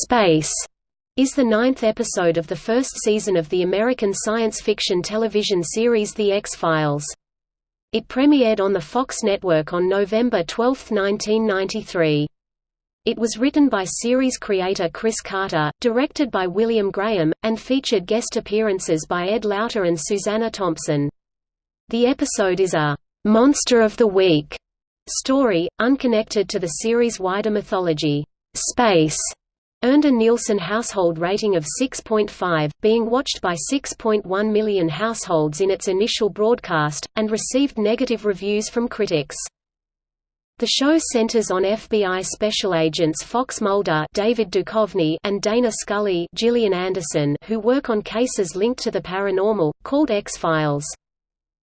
Space is the ninth episode of the first season of the American science fiction television series The X-Files. It premiered on the Fox network on November 12, 1993. It was written by series creator Chris Carter, directed by William Graham, and featured guest appearances by Ed Lauter and Susanna Thompson. The episode is a «Monster of the Week» story, unconnected to the series' wider mythology. Space earned a Nielsen household rating of 6.5, being watched by 6.1 million households in its initial broadcast, and received negative reviews from critics. The show centers on FBI special agents Fox Mulder David Duchovny and Dana Scully Gillian Anderson who work on cases linked to the paranormal, called X-Files.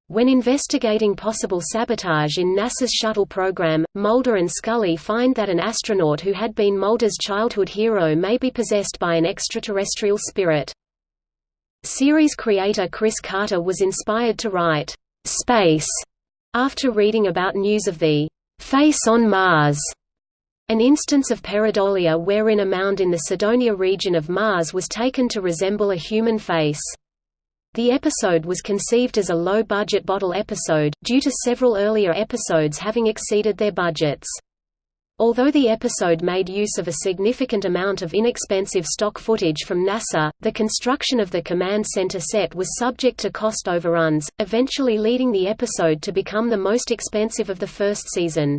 When investigating possible sabotage in NASA's shuttle program, Mulder and Scully find that an astronaut who had been Mulder's childhood hero may be possessed by an extraterrestrial spirit. Series creator Chris Carter was inspired to write, "'Space' after reading about news of the "'face on Mars' an instance of pareidolia wherein a mound in the Cydonia region of Mars was taken to resemble a human face. The episode was conceived as a low-budget bottle episode, due to several earlier episodes having exceeded their budgets. Although the episode made use of a significant amount of inexpensive stock footage from NASA, the construction of the command center set was subject to cost overruns, eventually leading the episode to become the most expensive of the first season.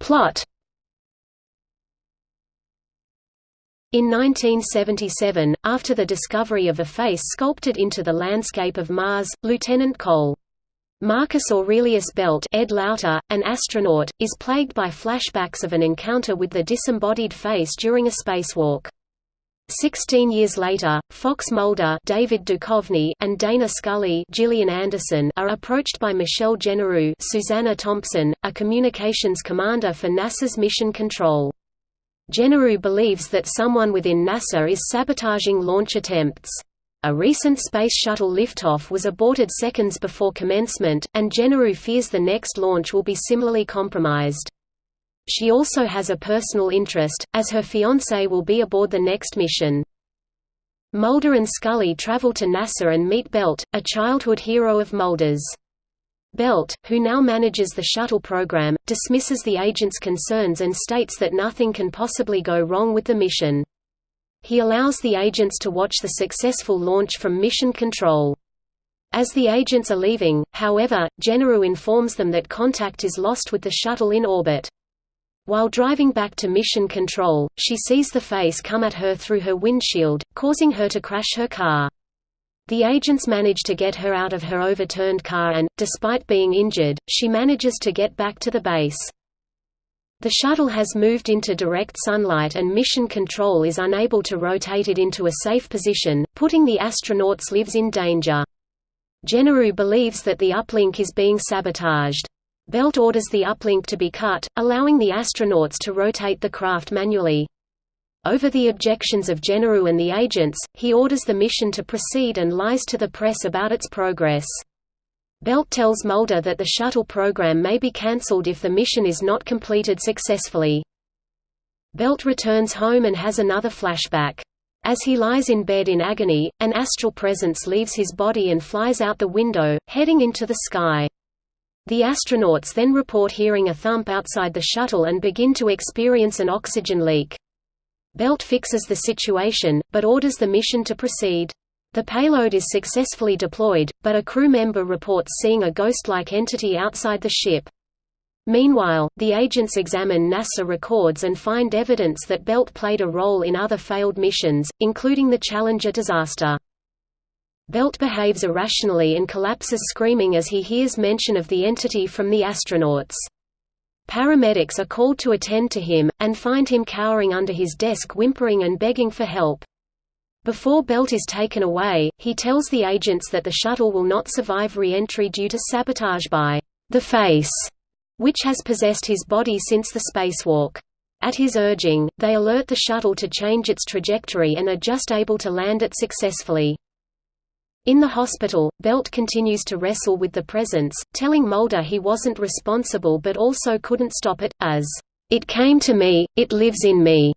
Plot In 1977, after the discovery of a face sculpted into the landscape of Mars, Lieutenant Col. Marcus Aurelius Belt Ed Lauter, an astronaut, is plagued by flashbacks of an encounter with the disembodied face during a spacewalk. Sixteen years later, Fox Mulder David Duchovny and Dana Scully Gillian Anderson are approached by Michelle Genereux Susanna Thompson, a communications commander for NASA's Mission Control. Genereux believes that someone within NASA is sabotaging launch attempts. A recent Space Shuttle liftoff was aborted seconds before commencement, and Genereux fears the next launch will be similarly compromised. She also has a personal interest, as her fiancé will be aboard the next mission. Mulder and Scully travel to NASA and meet Belt, a childhood hero of Mulder's. Belt, who now manages the shuttle program, dismisses the agent's concerns and states that nothing can possibly go wrong with the mission. He allows the agents to watch the successful launch from Mission Control. As the agents are leaving, however, Genereux informs them that contact is lost with the shuttle in orbit. While driving back to Mission Control, she sees the face come at her through her windshield, causing her to crash her car. The agents manage to get her out of her overturned car and, despite being injured, she manages to get back to the base. The shuttle has moved into direct sunlight and mission control is unable to rotate it into a safe position, putting the astronauts' lives in danger. Genereux believes that the uplink is being sabotaged. Belt orders the uplink to be cut, allowing the astronauts to rotate the craft manually. Over the objections of Genereux and the agents, he orders the mission to proceed and lies to the press about its progress. Belt tells Mulder that the shuttle program may be cancelled if the mission is not completed successfully. Belt returns home and has another flashback. As he lies in bed in agony, an astral presence leaves his body and flies out the window, heading into the sky. The astronauts then report hearing a thump outside the shuttle and begin to experience an oxygen leak. Belt fixes the situation, but orders the mission to proceed. The payload is successfully deployed, but a crew member reports seeing a ghost-like entity outside the ship. Meanwhile, the agents examine NASA records and find evidence that Belt played a role in other failed missions, including the Challenger disaster. Belt behaves irrationally and collapses screaming as he hears mention of the entity from the astronauts. Paramedics are called to attend to him, and find him cowering under his desk whimpering and begging for help. Before Belt is taken away, he tells the agents that the shuttle will not survive re-entry due to sabotage by the face, which has possessed his body since the spacewalk. At his urging, they alert the shuttle to change its trajectory and are just able to land it successfully. In the hospital, Belt continues to wrestle with the presence, telling Mulder he wasn't responsible but also couldn't stop it, as, "...it came to me, it lives in me."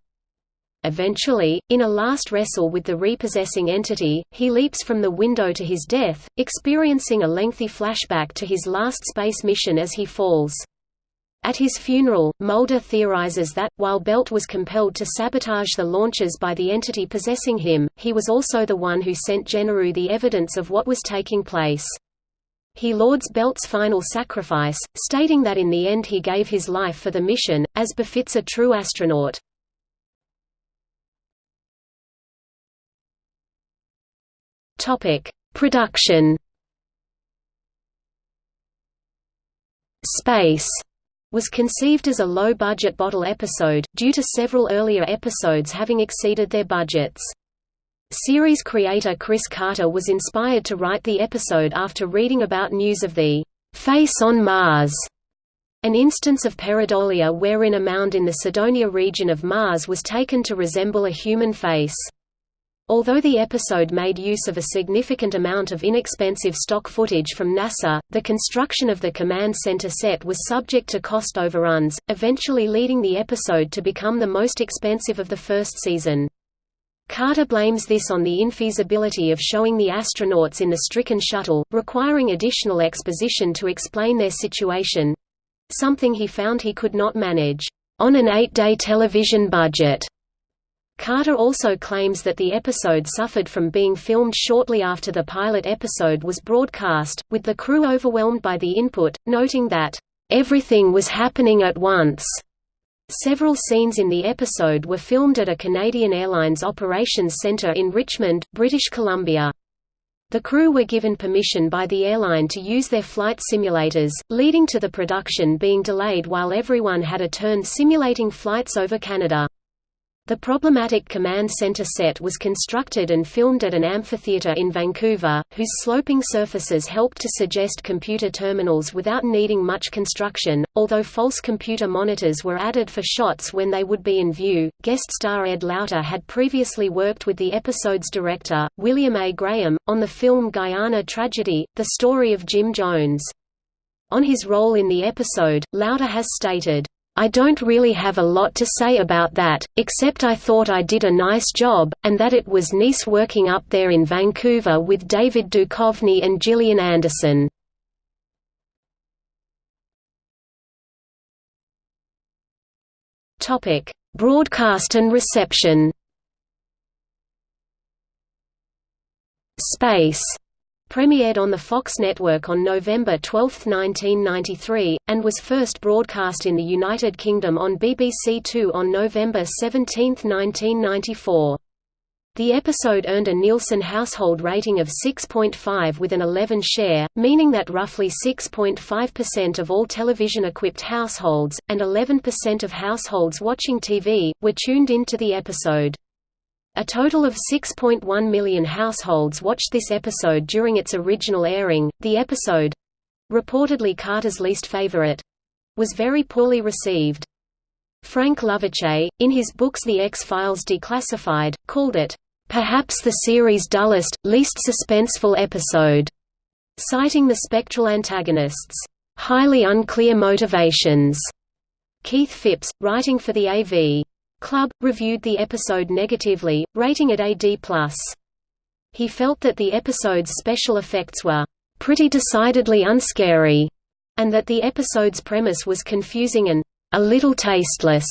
Eventually, in a last wrestle with the repossessing entity, he leaps from the window to his death, experiencing a lengthy flashback to his last space mission as he falls. At his funeral, Mulder theorizes that, while Belt was compelled to sabotage the launches by the entity possessing him, he was also the one who sent Genereux the evidence of what was taking place. He lauds Belt's final sacrifice, stating that in the end he gave his life for the mission, as befits a true astronaut. Production Space was conceived as a low-budget bottle episode, due to several earlier episodes having exceeded their budgets. Series creator Chris Carter was inspired to write the episode after reading about news of the «face on Mars», an instance of pareidolia wherein a mound in the Cydonia region of Mars was taken to resemble a human face. Although the episode made use of a significant amount of inexpensive stock footage from NASA, the construction of the command center set was subject to cost overruns, eventually leading the episode to become the most expensive of the first season. Carter blames this on the infeasibility of showing the astronauts in the stricken shuttle, requiring additional exposition to explain their situation—something he found he could not manage, "...on an eight-day television budget." Carter also claims that the episode suffered from being filmed shortly after the pilot episode was broadcast, with the crew overwhelmed by the input, noting that, "...everything was happening at once." Several scenes in the episode were filmed at a Canadian Airlines operations centre in Richmond, British Columbia. The crew were given permission by the airline to use their flight simulators, leading to the production being delayed while everyone had a turn simulating flights over Canada. The problematic command center set was constructed and filmed at an amphitheater in Vancouver, whose sloping surfaces helped to suggest computer terminals without needing much construction, although false computer monitors were added for shots when they would be in view. Guest star Ed Lauter had previously worked with the episode's director, William A. Graham, on the film Guyana Tragedy, the story of Jim Jones. On his role in the episode, Lauter has stated, I don't really have a lot to say about that, except I thought I did a nice job, and that it was nice working up there in Vancouver with David Duchovny and Gillian Anderson. Broadcast and reception. Space premiered on the Fox network on November 12, 1993, and was first broadcast in the United Kingdom on BBC Two on November 17, 1994. The episode earned a Nielsen household rating of 6.5 with an 11 share, meaning that roughly 6.5% of all television-equipped households, and 11% of households watching TV, were tuned into the episode. A total of 6.1 million households watched this episode during its original airing. The episode reportedly Carter's least favorite was very poorly received. Frank Lovece, in his books The X-Files Declassified, called it, "...perhaps the series' dullest, least suspenseful episode", citing the spectral antagonists' "...highly unclear motivations." Keith Phipps, writing for the AV Club, reviewed the episode negatively, rating it a D+. He felt that the episode's special effects were pretty decidedly unscary, and that the episode's premise was confusing and a little tasteless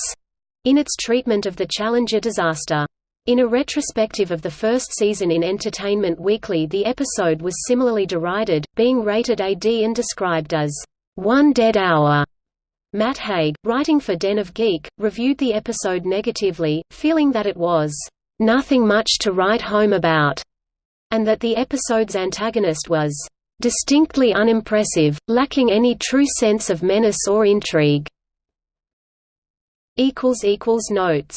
in its treatment of the Challenger disaster. In a retrospective of the first season in Entertainment Weekly the episode was similarly derided, being rated AD and described as, "...one dead hour." Matt Haig, writing for Den of Geek, reviewed the episode negatively, feeling that it was, "...nothing much to write home about", and that the episode's antagonist was, "...distinctly unimpressive, lacking any true sense of menace or intrigue." Notes